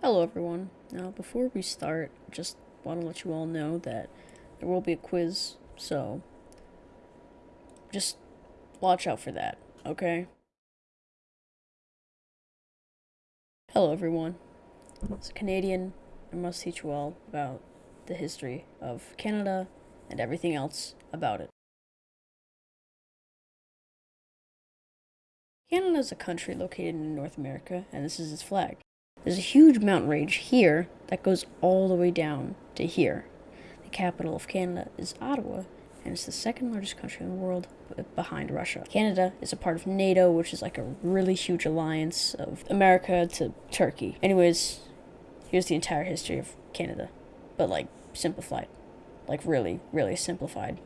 Hello everyone. Now before we start, just want to let you all know that there will be a quiz, so just watch out for that, okay? Hello everyone. As a Canadian, I must teach you all about the history of Canada and everything else about it. Canada is a country located in North America, and this is its flag. There's a huge mountain range here that goes all the way down to here. The capital of Canada is Ottawa, and it's the second largest country in the world behind Russia. Canada is a part of NATO, which is like a really huge alliance of America to Turkey. Anyways, here's the entire history of Canada, but like simplified. Like really, really simplified.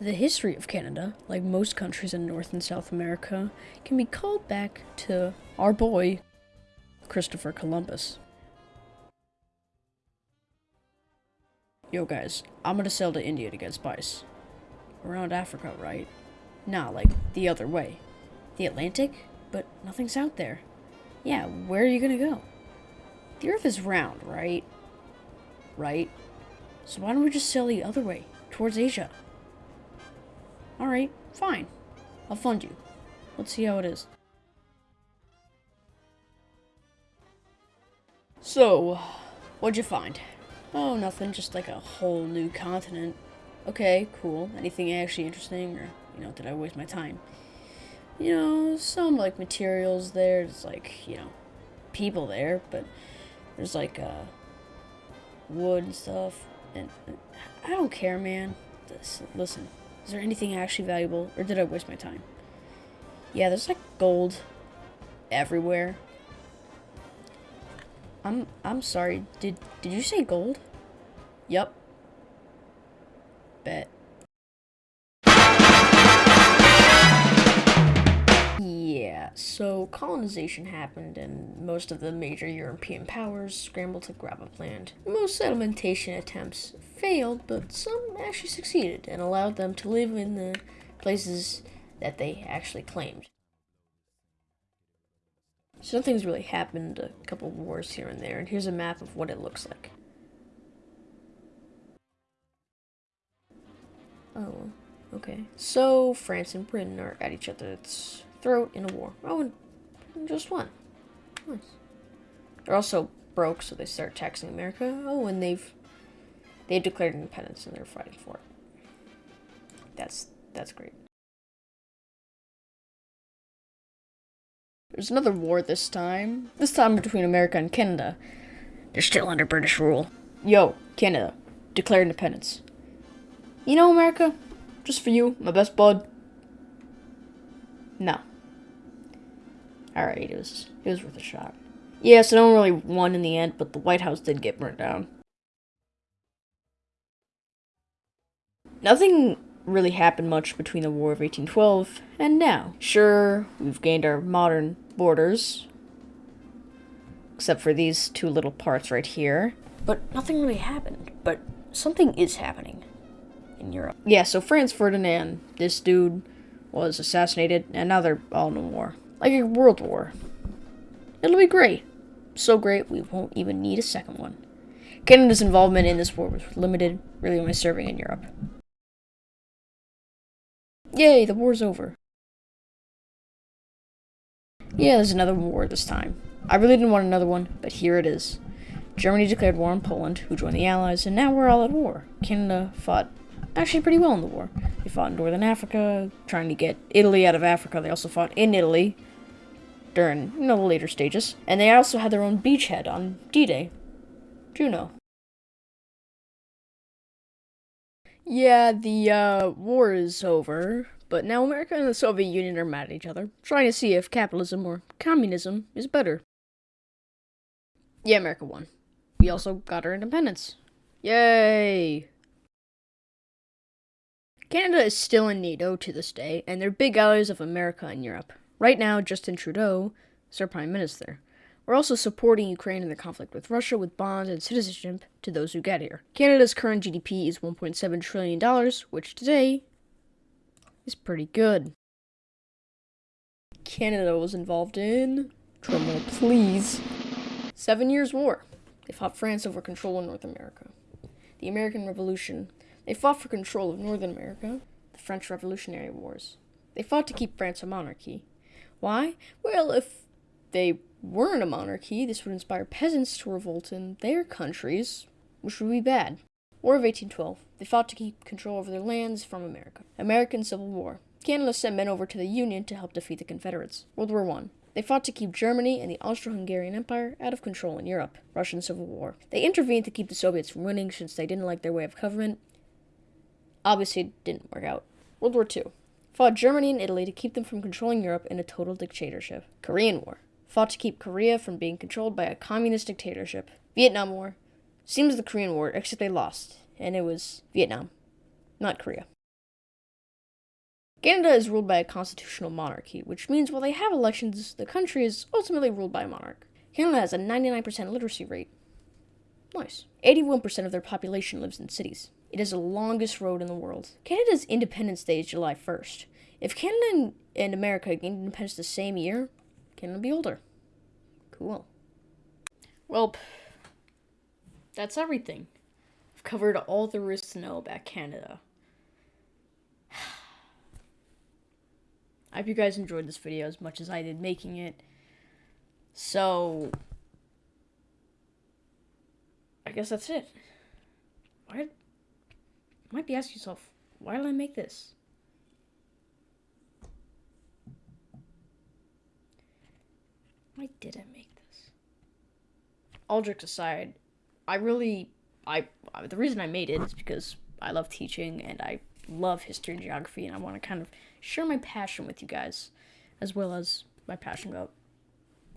The history of Canada, like most countries in North and South America, can be called back to our boy, Christopher Columbus. Yo guys, I'm gonna sail to India to get spice. Around Africa, right? Nah, like the other way. The Atlantic? But nothing's out there. Yeah, where are you gonna go? The Earth is round, right? Right? So why don't we just sail the other way, towards Asia? Alright, fine. I'll fund you. Let's see how it is. So, what'd you find? Oh, nothing, just like a whole new continent. Okay, cool. Anything actually interesting, or, you know, did I waste my time? You know, some, like, materials there, there's, like, you know, people there, but there's, like, uh, wood and stuff, and, and I don't care, man. This, listen, is there anything actually valuable, or did I waste my time? Yeah, there's like gold everywhere. I'm I'm sorry. Did did you say gold? Yep. Bet. So colonization happened and most of the major European powers scrambled to grab up land. Most settlementation attempts failed, but some actually succeeded and allowed them to live in the places that they actually claimed. Some things really happened, a couple wars here and there, and here's a map of what it looks like. Oh, okay. So, France and Britain are at each other's throat in a war. Oh, and just won. Nice. They're also broke, so they start taxing America. Oh, and they've they've declared independence and they're fighting for it. That's that's great. There's another war this time. This time between America and Canada. They're still under British rule. Yo, Canada, declare independence. You know, America, just for you, my best bud. No. Alright, it was it was worth a shot. Yeah, so no one really won in the end, but the White House did get burnt down. Nothing really happened much between the War of 1812 and now. Sure, we've gained our modern borders, except for these two little parts right here, but nothing really happened. But something is happening in Europe. Yeah, so Franz Ferdinand, this dude, was assassinated, and now they're all in war. Like a world war. It'll be great. So great, we won't even need a second one. Canada's involvement in this war was limited, really only serving in Europe. Yay, the war's over. Yeah, there's another war this time. I really didn't want another one, but here it is. Germany declared war on Poland, who joined the Allies, and now we're all at war. Canada fought actually pretty well in the war. They fought in northern Africa, trying to get Italy out of Africa. They also fought in Italy during, you know, the later stages. And they also had their own beachhead on D-Day. Juno. Yeah, the uh, war is over, but now America and the Soviet Union are mad at each other, trying to see if capitalism or communism is better. Yeah, America won. We also got our independence. Yay! Canada is still in NATO to this day, and they're big allies of America and Europe. Right now, Justin Trudeau is our Prime Minister. We're also supporting Ukraine in the conflict with Russia with bonds and citizenship to those who get here. Canada's current GDP is $1.7 trillion, which today is pretty good. Canada was involved in. Drumroll, please. Seven Years' War. They fought France over control in North America. The American Revolution. They fought for control of Northern America. The French Revolutionary Wars. They fought to keep France a monarchy. Why? Well, if they weren't a monarchy, this would inspire peasants to revolt in their countries, which would be bad. War of 1812. They fought to keep control over their lands from America. American Civil War. Canada sent men over to the Union to help defeat the Confederates. World War I. They fought to keep Germany and the Austro-Hungarian Empire out of control in Europe. Russian Civil War. They intervened to keep the Soviets from winning since they didn't like their way of government. Obviously, it didn't work out. World War II. Fought Germany and Italy to keep them from controlling Europe in a total dictatorship. Korean War. Fought to keep Korea from being controlled by a communist dictatorship. Vietnam War. Seems the Korean War, except they lost, and it was Vietnam, not Korea. Canada is ruled by a constitutional monarchy, which means while they have elections, the country is ultimately ruled by a monarch. Canada has a 99% literacy rate. Nice. 81% of their population lives in cities. It is the longest road in the world. Canada's Independence Day is July 1st. If Canada and America gained independence the same year, Canada would be older. Cool. Well, that's everything. I've covered all there is to know about Canada. I hope you guys enjoyed this video as much as I did making it. So, I guess that's it. Why? Might be asking yourself, why did I make this? Why did I make this? All jokes aside, I really, I, the reason I made it is because I love teaching and I love history and geography and I want to kind of share my passion with you guys, as well as my passion about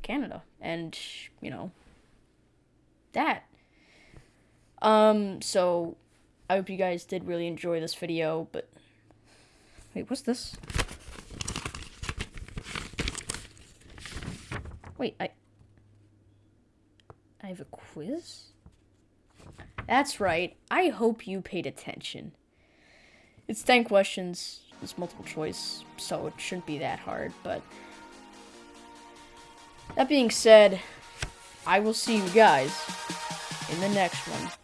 Canada and, you know, that. Um, so I hope you guys did really enjoy this video, but wait, what's this? Wait, I I have a quiz? That's right. I hope you paid attention. It's 10 questions it's multiple choice, so it shouldn't be that hard, but... That being said, I will see you guys in the next one.